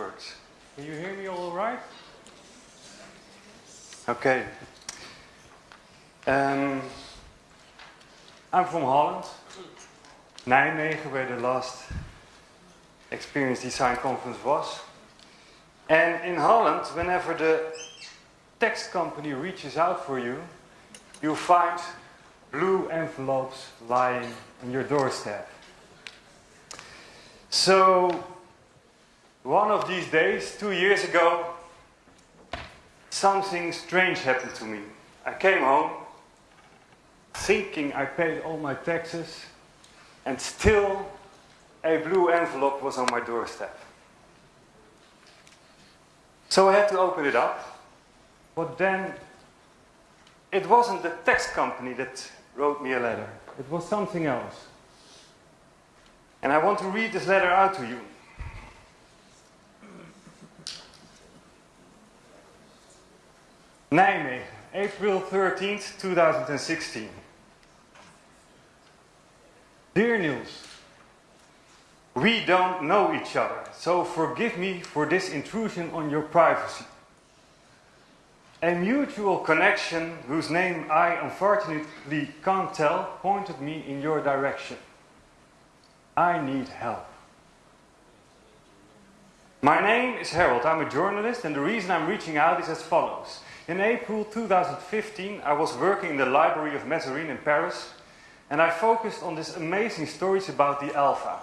works. Can you hear me all right? Okay. Um, I'm from Holland, Nijmegen, where the last Experience Design Conference was. And in Holland, whenever the text company reaches out for you, you find blue envelopes lying on your doorstep. So, one of these days, two years ago, something strange happened to me. I came home thinking I paid all my taxes, and still a blue envelope was on my doorstep. So I had to open it up, but then it wasn't the tax company that wrote me a letter. It was something else. And I want to read this letter out to you. Nijmegen, April 13th, 2016. Dear Niels, we don't know each other, so forgive me for this intrusion on your privacy. A mutual connection whose name I unfortunately can't tell pointed me in your direction. I need help. My name is Harold, I'm a journalist and the reason I'm reaching out is as follows. In April 2015 I was working in the library of Mazarin in Paris and I focused on these amazing stories about the Alpha,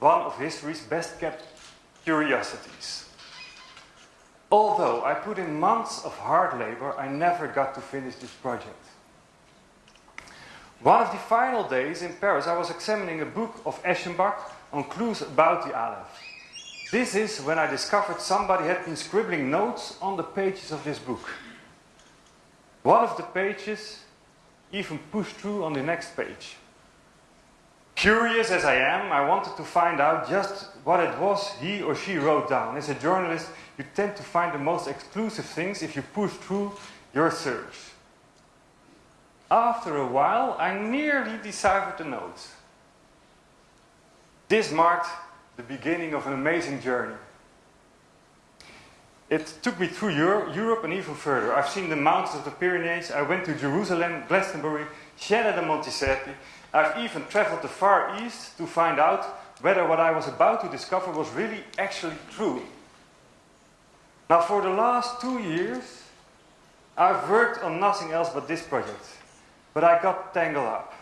one of history's best kept curiosities. Although I put in months of hard labor, I never got to finish this project. One of the final days in Paris, I was examining a book of Eschenbach on clues about the Aleph. This is when I discovered somebody had been scribbling notes on the pages of this book. One of the pages even pushed through on the next page. Curious as I am, I wanted to find out just what it was he or she wrote down. As a journalist, you tend to find the most exclusive things if you push through your search. After a while, I nearly deciphered the notes. This marked the beginning of an amazing journey. It took me through Europe and even further. I've seen the mountains of the Pyrenees, I went to Jerusalem, Glastonbury, Siena de Monticelli. I've even traveled the Far East to find out whether what I was about to discover was really actually true. Now for the last two years, I've worked on nothing else but this project. But I got tangled up.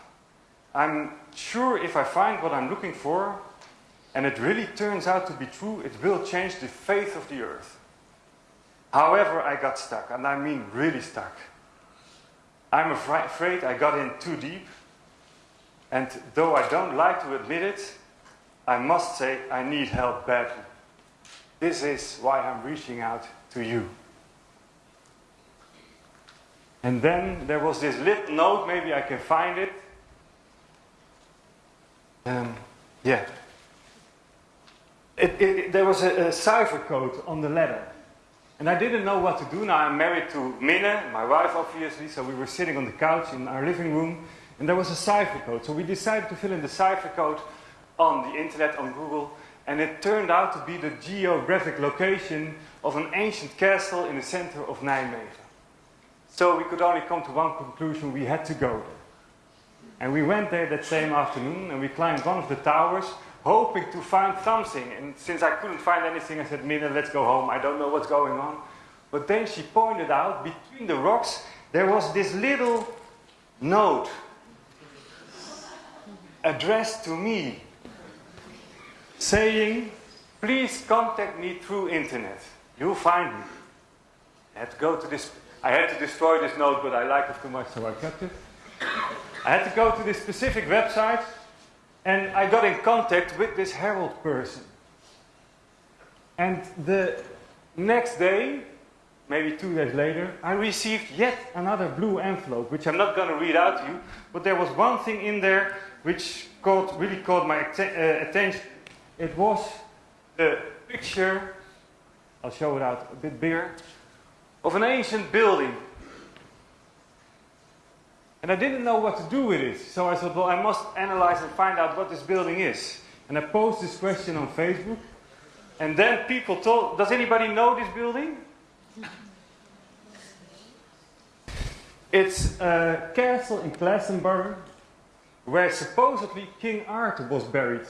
I'm sure if I find what I'm looking for, and it really turns out to be true, it will change the faith of the earth. However, I got stuck, and I mean really stuck. I'm afraid I got in too deep, and though I don't like to admit it, I must say I need help badly. This is why I'm reaching out to you. And then there was this little note, maybe I can find it. Um, yeah. It, it, there was a, a cipher code on the letter. And I didn't know what to do. Now I'm married to Minne, my wife obviously, so we were sitting on the couch in our living room and there was a cipher code. So we decided to fill in the cipher code on the internet, on Google, and it turned out to be the geographic location of an ancient castle in the center of Nijmegen. So we could only come to one conclusion, we had to go there. And we went there that same afternoon and we climbed one of the towers hoping to find something. And since I couldn't find anything, I said, Mina, let's go home. I don't know what's going on. But then she pointed out, between the rocks, there was this little note addressed to me saying, please contact me through internet. You'll find me. I had to go to this, I had to destroy this note, but I liked it too much, so I kept it. I had to go to this specific website and I got in contact with this Harold person. And the next day, maybe two days later, I received yet another blue envelope, which I'm not going to read out to you, but there was one thing in there which caught, really caught my uh, attention. It was the picture, I'll show it out a bit bigger, of an ancient building and I didn't know what to do with it. So I thought, well, I must analyze and find out what this building is. And I posed this question on Facebook. And then people told, does anybody know this building? It's a castle in Glastonbury where supposedly King Arthur was buried.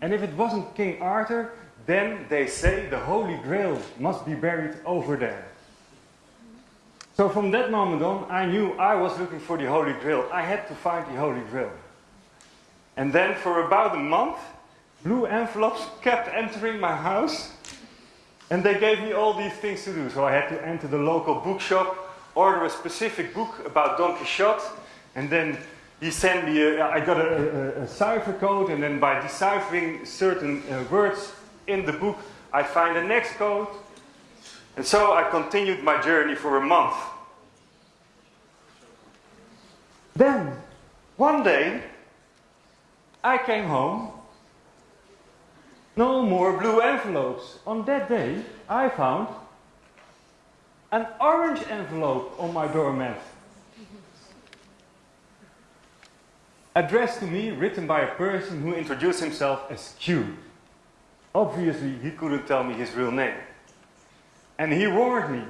And if it wasn't King Arthur, then they say the Holy Grail must be buried over there. So from that moment on, I knew I was looking for the Holy Grail. I had to find the Holy Grail. And then for about a month, blue envelopes kept entering my house. And they gave me all these things to do. So I had to enter the local bookshop, order a specific book about Don Quixote, and then he sent me, a, I got a, a, a, cipher code, and then by deciphering certain uh, words in the book, I find the next code. And so I continued my journey for a month. Then, one day, I came home. No more blue envelopes. On that day, I found an orange envelope on my doormat. Addressed to me, written by a person who introduced himself as Q. Obviously, he couldn't tell me his real name. And he warned me.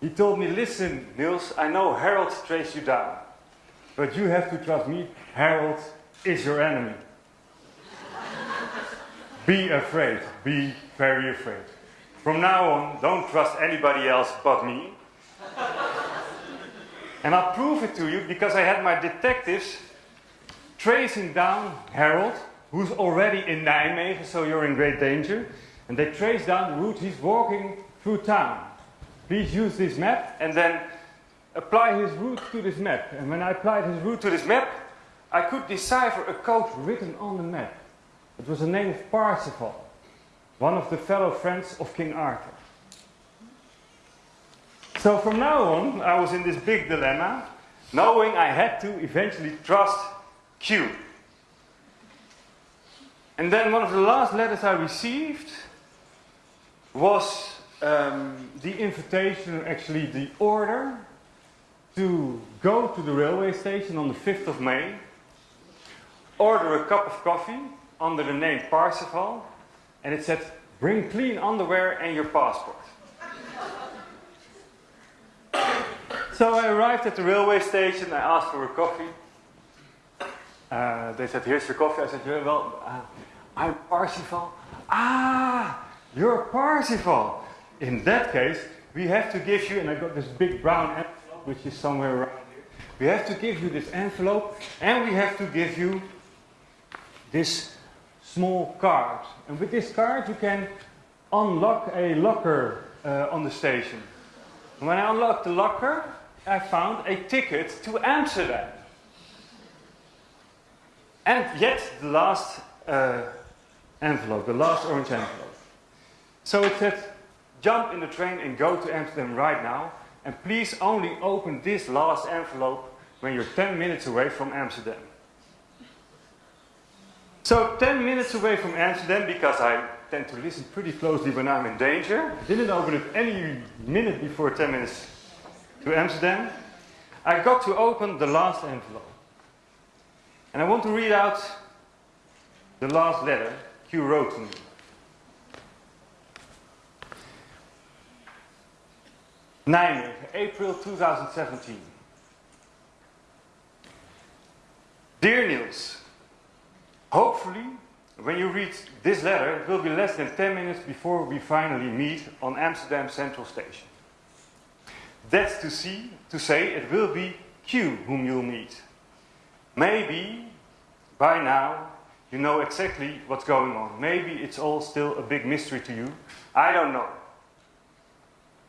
He told me, listen, Niels, I know Harold traced you down. But you have to trust me, Harold is your enemy. be afraid. Be very afraid. From now on, don't trust anybody else but me. and I'll prove it to you because I had my detectives tracing down Harold, who's already in Nijmegen, so you're in great danger. And they trace down the route he's walking through town. Please use this map and then apply his route to this map. And when I applied his route to this map, I could decipher a code written on the map. It was the name of Parsifal, one of the fellow friends of King Arthur. So from now on, I was in this big dilemma, knowing I had to eventually trust Q. And then one of the last letters I received was um, the invitation, actually the order, to go to the railway station on the 5th of May, order a cup of coffee under the name Parsifal, and it said, bring clean underwear and your passport. so I arrived at the railway station, I asked for a coffee. Uh, they said, here's your coffee. I said, well, uh, I'm Parsifal. Ah, you're Parsifal. In that case, we have to give you, and I got this big brown envelope, which is somewhere around here. We have to give you this envelope, and we have to give you this small card. And with this card, you can unlock a locker uh, on the station. And when I unlocked the locker, I found a ticket to Amsterdam. And yet, the last uh, envelope, the last orange envelope. So it said, jump in the train and go to Amsterdam right now. And please only open this last envelope when you're 10 minutes away from Amsterdam. So 10 minutes away from Amsterdam, because I tend to listen pretty closely when I'm in danger, didn't open it any minute before 10 minutes to Amsterdam, I got to open the last envelope. And I want to read out the last letter Q wrote to me. Nijmegen, April 2017. Dear Niels, hopefully when you read this letter it will be less than 10 minutes before we finally meet on Amsterdam Central Station. That's to see, to say it will be Q whom you'll meet. Maybe by now you know exactly what's going on. Maybe it's all still a big mystery to you. I don't know.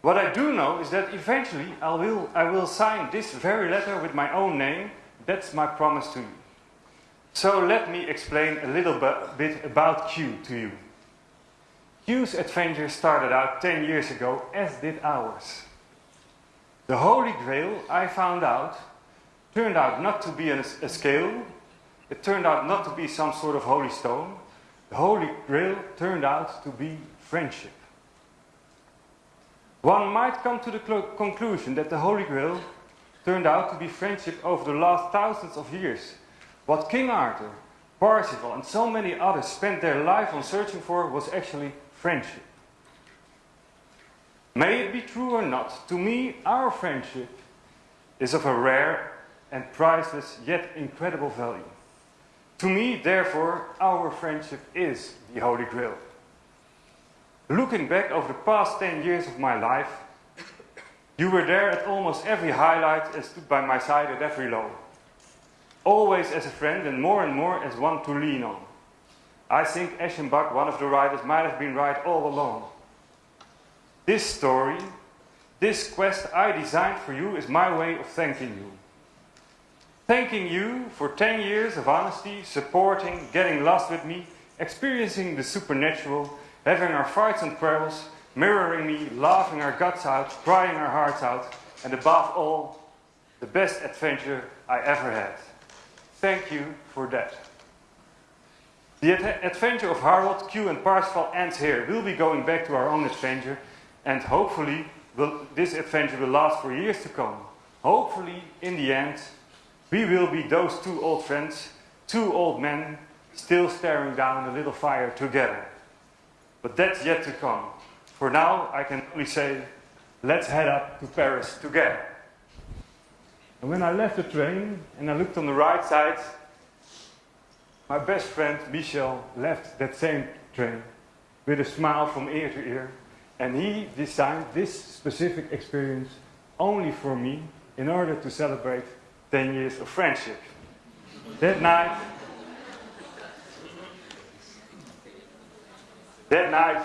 What I do know is that eventually I will, I will sign this very letter with my own name. That's my promise to you. So let me explain a little bit about Q to you. Q's adventure started out 10 years ago, as did ours. The Holy Grail, I found out, turned out not to be a, a scale, it turned out not to be some sort of holy stone. The Holy Grail turned out to be friendship. One might come to the conclusion that the Holy Grail turned out to be friendship over the last thousands of years. What King Arthur, Parsifal, and so many others spent their life on searching for was actually friendship. May it be true or not, to me, our friendship is of a rare and priceless yet incredible value. To me, therefore, our friendship is the Holy Grail. Looking back over the past 10 years of my life, you were there at almost every highlight and stood by my side at every low. Always as a friend and more and more as one to lean on. I think Eschenbach, one of the writers, might have been right all along. This story, this quest I designed for you is my way of thanking you. Thanking you for 10 years of honesty, supporting, getting lost with me, experiencing the supernatural, having our fights and quarrels, mirroring me, laughing our guts out, crying our hearts out, and above all, the best adventure I ever had. Thank you for that. The ad adventure of Harold, Q and Parsifal ends here. We'll be going back to our own adventure and hopefully will, this adventure will last for years to come. Hopefully, in the end, we will be those two old friends, two old men, still staring down a little fire together. But that's yet to come. For now, I can only say, let's head up to Paris together. And when I left the train and I looked on the right side, my best friend Michel left that same train with a smile from ear to ear. And he designed this specific experience only for me in order to celebrate 10 years of friendship. That night, that night,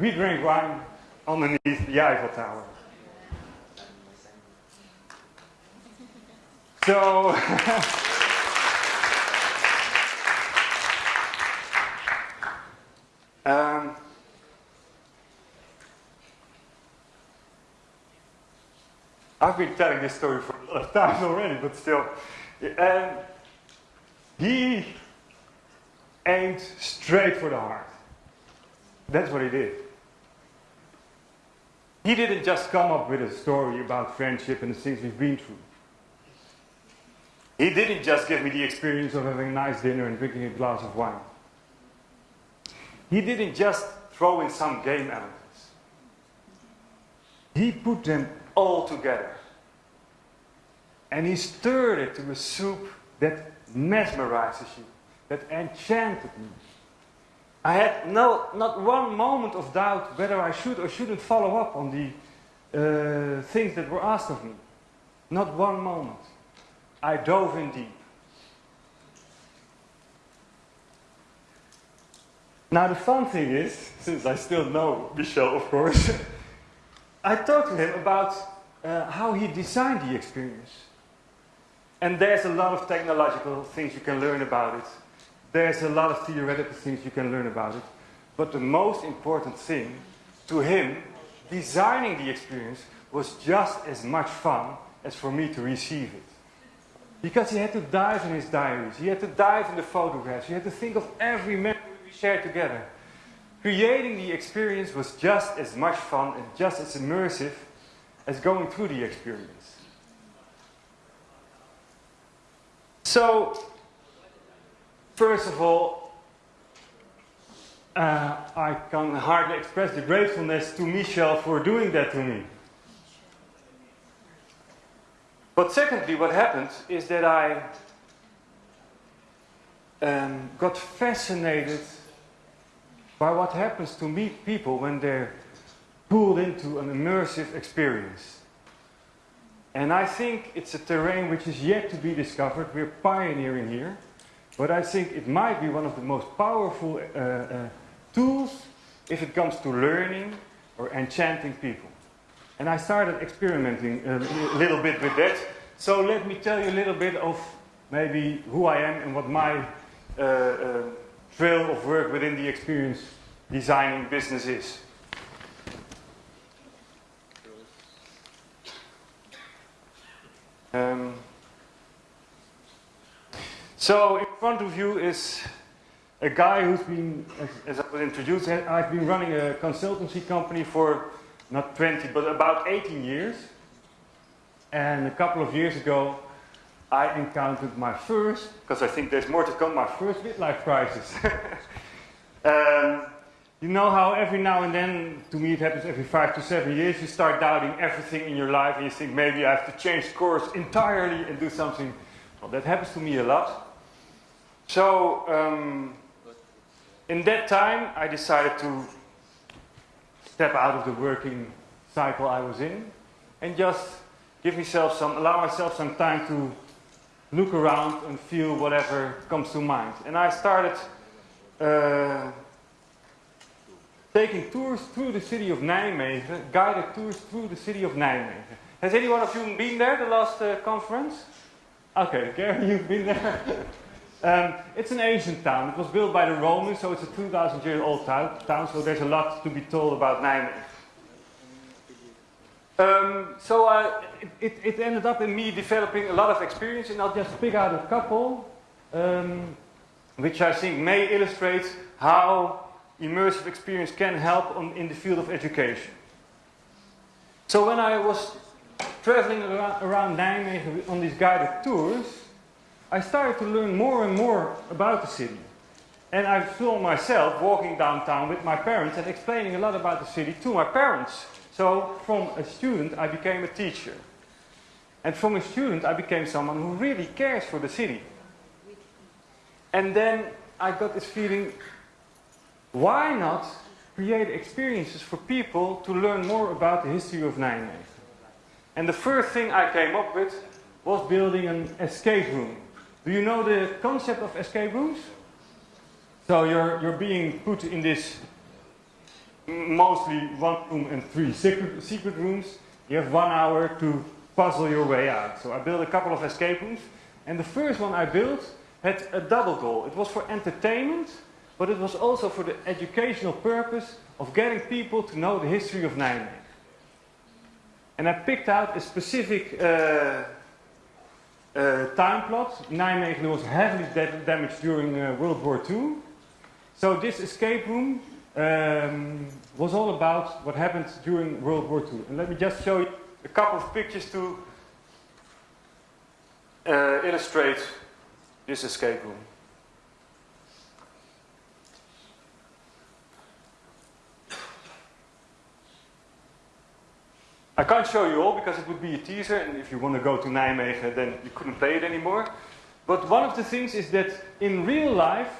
we drank wine underneath the Eiffel Tower. So, um, I've been telling this story for a lot of times already, but still. Um, he aimed straight for the heart. That's what he did. He didn't just come up with a story about friendship and the things we've been through. He didn't just give me the experience of having a nice dinner and drinking a glass of wine. He didn't just throw in some game elements. He put them all together. And he stirred it to a soup that mesmerizes you, that enchanted me. I had no, not one moment of doubt whether I should or shouldn't follow up on the uh, things that were asked of me. Not one moment. I dove in deep. Now the fun thing is, since I still know Michel, of course, I talked to him about uh, how he designed the experience. And there's a lot of technological things you can learn about it. There's a lot of theoretical things you can learn about it. But the most important thing to him, designing the experience, was just as much fun as for me to receive it. Because he had to dive in his diaries, he had to dive in the photographs, he had to think of every memory we shared together. Creating the experience was just as much fun and just as immersive as going through the experience. So, first of all, uh, I can hardly express the gratefulness to Michel for doing that to me. But secondly, what happened is that I um, got fascinated by what happens to meet people when they're pulled into an immersive experience. And I think it's a terrain which is yet to be discovered. We're pioneering here. But I think it might be one of the most powerful uh, uh, tools if it comes to learning or enchanting people. And I started experimenting a little bit with that. So let me tell you a little bit of maybe who I am and what my uh, uh trail of work within the experience designing business is. Um, so in front of you is a guy who's been, as, I was introduced, I've been running a consultancy company for not 20, but about 18 years. And a couple of years ago, I encountered my first, because I think there's more to come, my first midlife crisis. um, you know how every now and then, to me it happens every five to seven years, you start doubting everything in your life and you think maybe I have to change course entirely and do something. Well, that happens to me a lot. So, um, in that time, I decided to step out of the working cycle I was in and just give myself some, allow myself some time to look around and feel whatever comes to mind. And I started uh, taking tours through the city of Nijmegen, guided tours through the city of Nijmegen. Has any one of you been there the last uh, conference? Okay, Gary, you've been there. um, it's an ancient town. It was built by the Romans, so it's a 2,000 year old town, so there's a lot to be told about Nijmegen. Um, so uh, it, it, ended up in me developing a lot of experience, and I'll just pick out a couple, um, which I think may illustrate how immersive experience can help on, in the field of education. So when I was traveling around, around Nijmegen on these guided tours, I started to learn more and more about the city. And I saw myself walking downtown with my parents and explaining a lot about the city to my parents. So from a student, I became a teacher. And from a student, I became someone who really cares for the city. And then I got this feeling, why not create experiences for people to learn more about the history of Nijmegen? And the first thing I came up with was building an escape room. Do you know the concept of escape rooms? So you're, you're being put in this mostly one room and three secret, secret rooms. You have one hour to puzzle your way out. So I built a couple of escape rooms. And the first one I built had a double goal. It was for entertainment but it was also for the educational purpose of getting people to know the history of Nijmegen. And I picked out a specific uh, time plot. Nijmegen was heavily damaged during uh, World War II. So this escape room um, was all about what happened during World War II. And let me just show you a couple of pictures to uh, illustrate this escape room. I can't show you all because it would be a teaser, and if you want to go to Nijmegen, then you couldn't play it anymore. But one of the things is that in real life,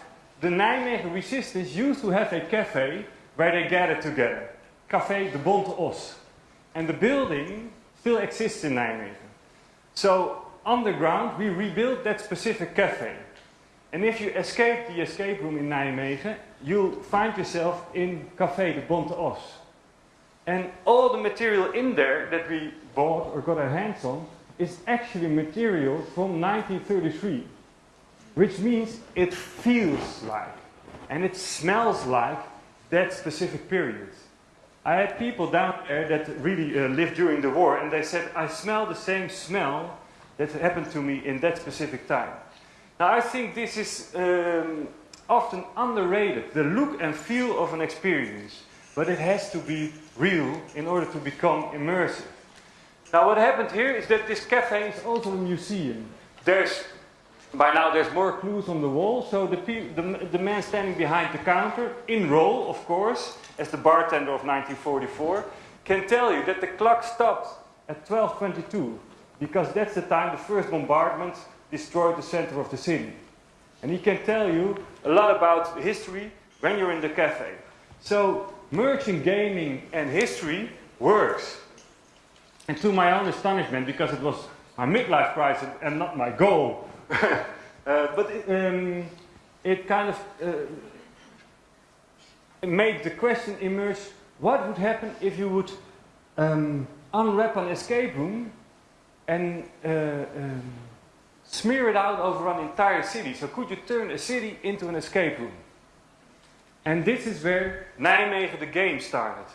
the Nijmegen resistance used to have a cafe where they gathered together. Café de Bonte Os. And the building still exists in Nijmegen. So underground, we rebuilt that specific cafe. And if you escape the escape room in Nijmegen, you'll find yourself in Café de Bonte Os. And all the material in there that we bought or got our hands on is actually material from 1933. Which means it feels like and it smells like that specific period. I had people down there that really uh, lived during the war and they said, I smell the same smell that happened to me in that specific time. Now I think this is um, often underrated, the look and feel of an experience. But it has to be real in order to become immersive. Now what happened here is that this cafe is also a museum. There's, by now there's more clues on the wall, so the, the, the man standing behind the counter, in role of course, as the bartender of 1944, can tell you that the clock stopped at 12.22, because that's the time the first bombardment destroyed the center of the city. And he can tell you a lot about history when you're in the cafe. So merging gaming and history works. And to my own astonishment, because it was my midlife crisis and not my goal, uh, but it, um, it, kind of uh, made the question emerge, what would happen if you would um, unwrap an escape room and uh, um, smear it out over an entire city? So could you turn a city into an escape room? And this is where Nijmegen the game started.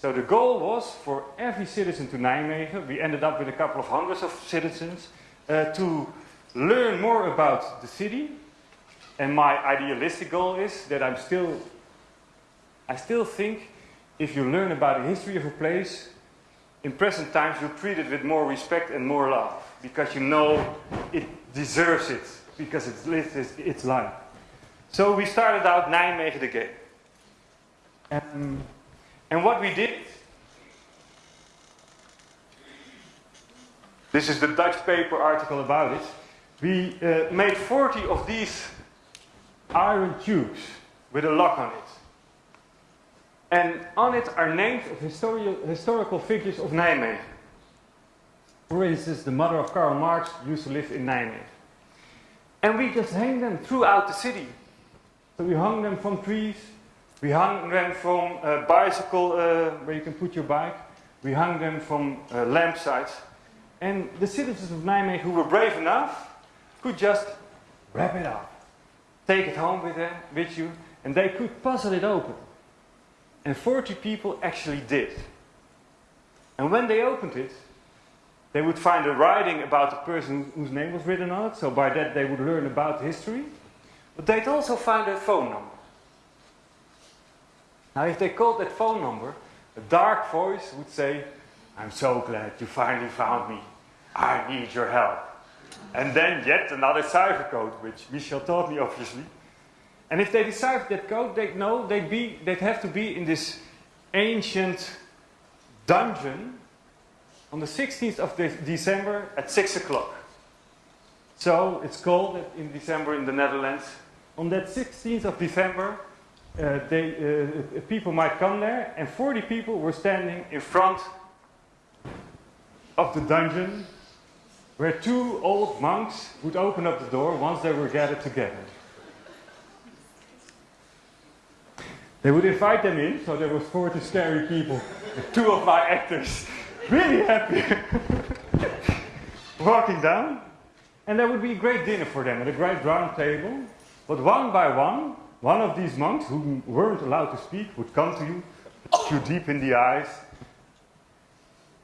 So the goal was for every citizen to Nijmegen, we ended up with a couple of hundreds of citizens, uh, to learn more about the city. And my idealistic goal is that I'm still, I still think if you learn about the history of a place, in present times you treat it with more respect and more love. Because you know it deserves it because it's lived its, its life. So we started out Nijmegen the game. Um, and what we did, this is the Dutch paper article about it. We uh, made 40 of these iron tubes with a lock on it. And on it are names of histori historical figures of Nijmegen. For instance, the mother of Karl Marx used to live in Nijmegen. And we just hang them throughout the city. So we hung them from trees, we hung them from a bicycle uh, where you can put your bike, we hung them from uh, lampsites. And the citizens of Nijmegen who were brave enough could just wrap it up, take it home with, them, with you, and they could puzzle it open. And 40 people actually did. And when they opened it, they would find a writing about the person whose name was written on it, so by that they would learn about history. But they'd also find a phone number. Now, if they called that phone number, a dark voice would say, I'm so glad you finally found me. I need your help. And then yet another cipher code, which Michel taught me, obviously. And if they deciphered that code, they'd know they'd, be, they'd have to be in this ancient dungeon on the 16th of de December at 6 o'clock. So it's cold in December in the Netherlands. On that 16th of December, uh, they, uh, people might come there, and 40 people were standing in front of the dungeon where two old monks would open up the door once they were gathered together. They would invite them in, so there was 40 scary people, two of my actors really happy walking down. And there would be a great dinner for them at a great round table. But one by one, one of these monks who weren't allowed to speak would come to you, look you deep in the eyes,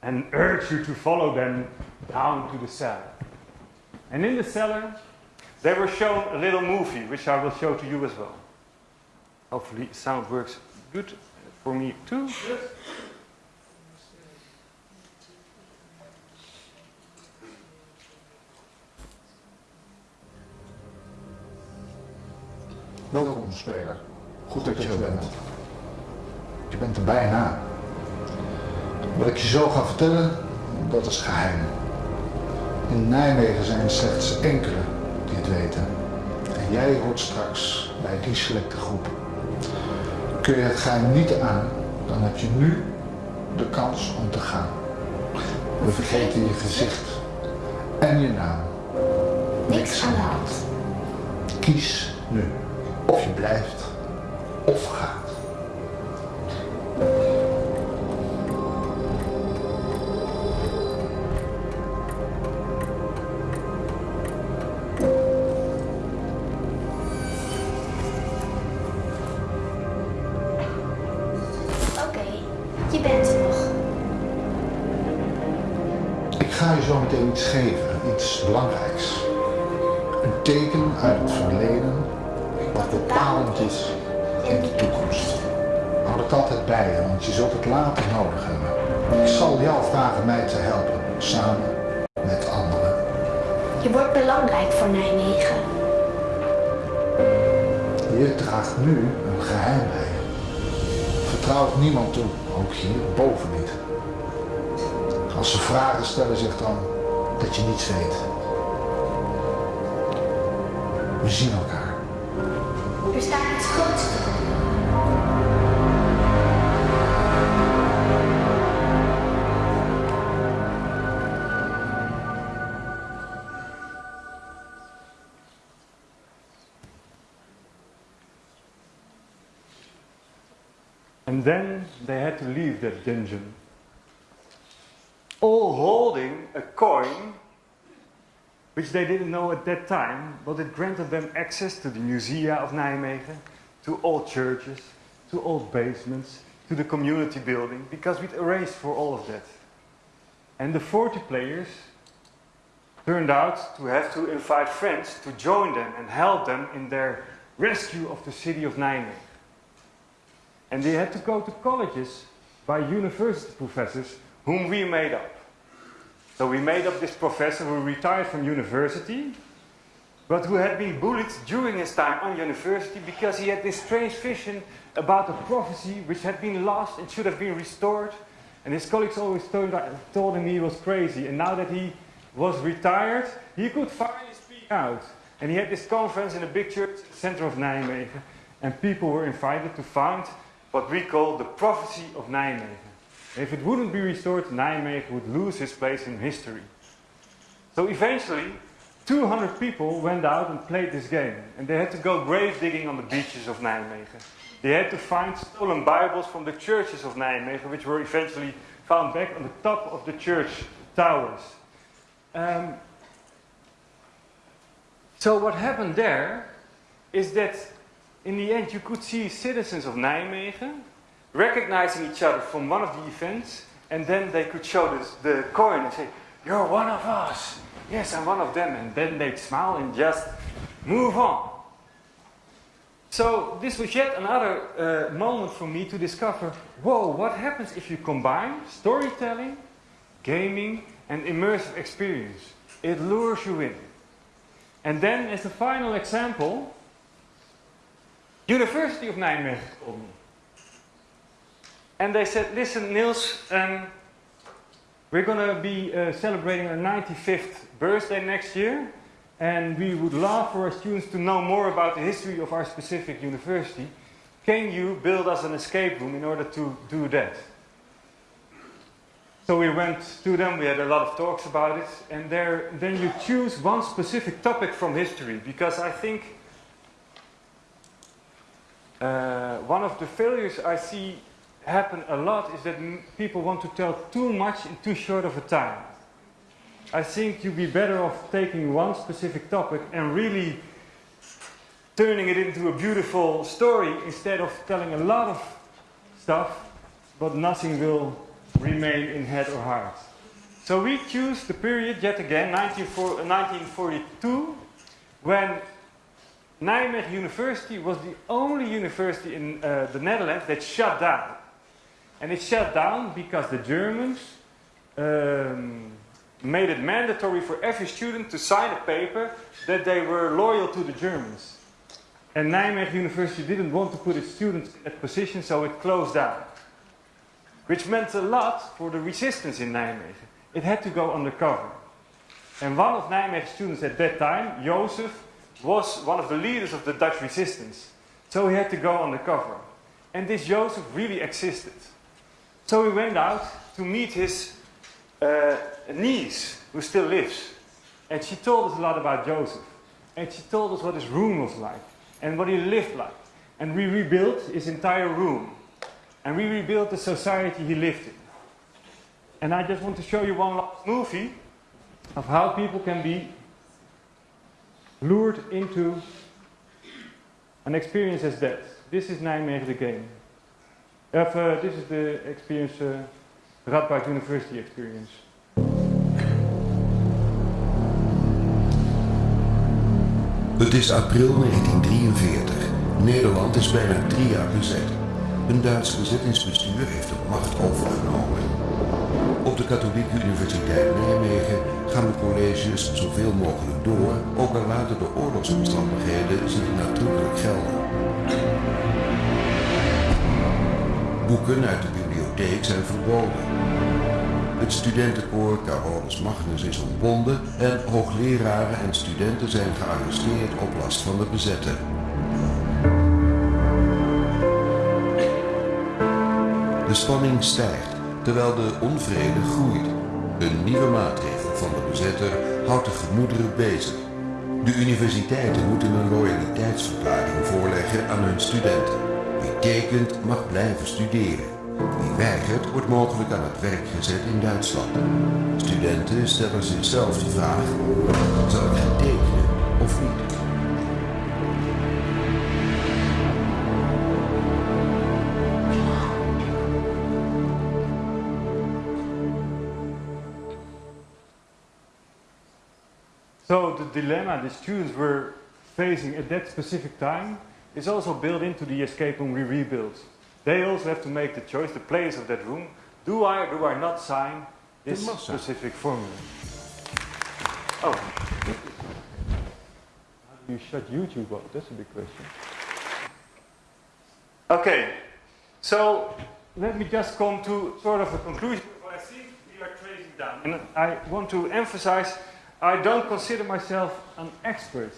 and urge you to follow them down to the cellar. And in the cellar, they were shown a little movie, which I will show to you as well. Hopefully, sound works good for me too. Welkom, speler. Goed dat je er bent. Je bent er bijna. Wat ik je zo ga vertellen, dat is geheim. In Nijmegen zijn er slechts enkele die het weten. En jij hoort straks bij die selecte groep. Kun je het geheim niet aan, dan heb je nu de kans om te gaan. We vergeten je gezicht en je naam. Niks aan de hand. Kies nu. Of je blijft, of gaat. Oké, je bent nog. Ik ga je zo meteen iets geven, iets belangrijks. Een teken uit je, want je zult het later nodig hebben. Ik zal jou vragen mij te helpen, samen met anderen. Je wordt belangrijk voor Nijmegen. Je draagt nu een geheim bij je. Vertrouw het niemand toe, ook hier boven niet. Als ze vragen stellen zich dan dat je niets weet. We zien elkaar. Er staat iets groots te And then they had to leave that dungeon. All holding a coin, which they didn't know at that time, but it granted them access to the Musea of Nijmegen, to old churches, to old basements, to the community building, because we'd arranged for all of that. And the 40 players turned out to have to invite friends to join them and help them in their rescue of the city of Nijmegen. And they had to go to colleges by university professors whom we made up. So we made up this professor who retired from university but who had been bullied during his time on university because he had this strange vision about a prophecy which had been lost and should have been restored. And his colleagues always told, told him he was crazy. And now that he was retired, he could finally speak out. And he had this conference in a big church in the center of Nijmegen. And people were invited to found what we call the prophecy of Nijmegen. If it wouldn't be restored, Nijmegen would lose his place in history. So eventually, 200 people went out and played this game. And they had to go grave digging on the beaches of Nijmegen. They had to find stolen Bibles from the churches of Nijmegen, which were eventually found back on the top of the church towers. Um, so what happened there is that in the end you could see citizens of Nijmegen recognizing each other from one of the events, and then they could show this, the coin and say, You're one of us. Yes, I'm one of them. And then they'd smile and just move on. So this was yet another uh, moment for me to discover, whoa, what happens if you combine storytelling, gaming, and immersive experience? It lures you in. And then as a final example, University of Nijmegen. And they said, listen, Niels, um, we're going to be uh, celebrating our 95th birthday next year. And we would love for our students to know more about the history of our specific university. Can you build us an escape room in order to do that? So we went to them, we had a lot of talks about it, and there, then you choose one specific topic from history, because I think uh, one of the failures I see happen a lot is that people want to tell too much in too short of a time. I think you'd be better off taking one specific topic and really turning it into a beautiful story instead of telling a lot of stuff, but nothing will remain in head or heart. So we choose the period yet again, 1942, when Nijmegen University was the only university in uh, the Netherlands that shut down. And it shut down because the Germans um, made it mandatory for every student to sign a paper that they were loyal to the Germans. And Nijmegen University didn't want to put its students in that position, so it closed down. Which meant a lot for the resistance in Nijmegen. It had to go undercover. And one of Nijmegen's students at that time, Joseph, was one of the leaders of the Dutch resistance. So he had to go undercover. And this Joseph really existed. So he went out to meet his uh, niece, who still lives. And she told us a lot about Joseph. And she told us what his room was like and what he lived like. And we rebuilt his entire room. And we rebuilt the society he lived in. And I just want to show you one last movie of how people can be lured into an experience as that. This is Nijmegen the game. Uh, this is the experience, uh, Radboud University experience. Het is april 1943. Nederland is bijna drie jaar bezet. Een Duits bezettingsbestuur heeft de macht overgenomen. Op de Katholieke Universiteit Nijmegen gaan de colleges zoveel mogelijk door, ook al laten de oorlogsomstandigheden zich natuurlijk gelden. Boeken uit de bibliotheek zijn verboden. Het studentenkoor Carolus Magnus is ontbonden en hoogleraren en studenten zijn gearresteerd op last van de bezetter. De spanning stijgt terwijl de onvrede groeit. Een nieuwe maatregel van de bezetter houdt de gemoederen bezig. De universiteiten moeten een loyaliteitsverklaring voorleggen aan hun studenten. Wie tekent mag blijven studeren. Wie weigert wordt mogelijk aan het werk gezet in Duitsland. Studenten stellen zichzelf de vraag, zal ik tekenen of niet? Dilemma the students were facing at that specific time is also built into the escape room we rebuild. They also have to make the choice, the players of that room, do I or do I not sign this specific formula? Oh. How do you shut YouTube off, that's a big question. Okay, so let me just come to sort of a conclusion what I think we are tracing down. And I want to emphasize, I don't consider myself an expert.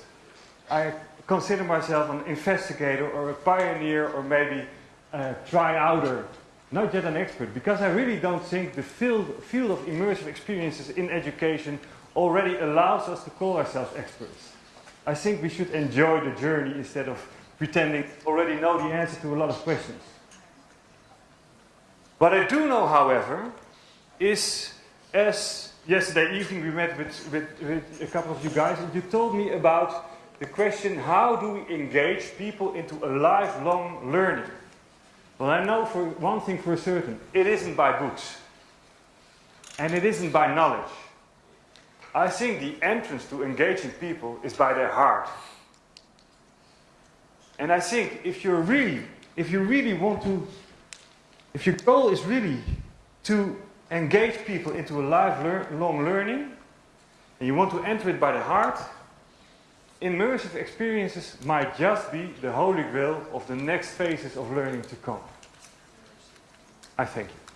I consider myself an investigator or a pioneer or maybe a try-outer, not yet an expert, because I really don't think the field, field of immersive experiences in education already allows us to call ourselves experts. I think we should enjoy the journey instead of pretending already know the answer to a lot of questions. What I do know, however, is as yesterday evening we met with, with, with a couple of you guys and you told me about the question how do we engage people into a lifelong learning? Well, I know for one thing for certain it isn't by books and it isn't by knowledge. I think the entrance to engaging people is by their heart. And I think if you're really, if you really want to, if your goal is really to engage people into a lifelong learning, and you want to enter it by the heart, immersive experiences might just be the holy grail of the next phases of learning to come. I thank you.